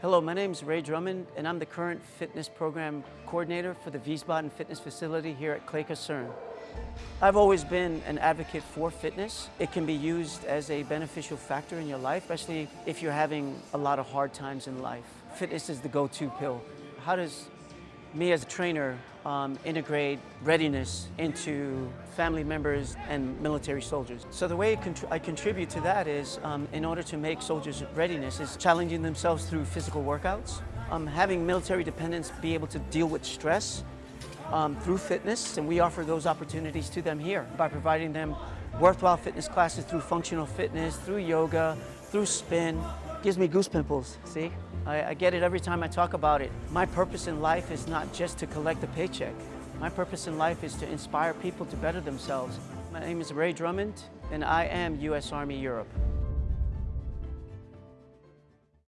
Hello, my name is Ray Drummond, and I'm the current fitness program coordinator for the Wiesbaden Fitness Facility here at Clay Kaserne. I've always been an advocate for fitness. It can be used as a beneficial factor in your life, especially if you're having a lot of hard times in life. Fitness is the go-to pill. How does me as a trainer um, integrate readiness into family members and military soldiers. So the way I contribute to that is, um, in order to make soldiers readiness, is challenging themselves through physical workouts, um, having military dependents be able to deal with stress um, through fitness, and we offer those opportunities to them here by providing them worthwhile fitness classes through functional fitness, through yoga, through spin. Gives me goose pimples, see? I, I get it every time I talk about it. My purpose in life is not just to collect a paycheck. My purpose in life is to inspire people to better themselves. My name is Ray Drummond, and I am U.S. Army Europe.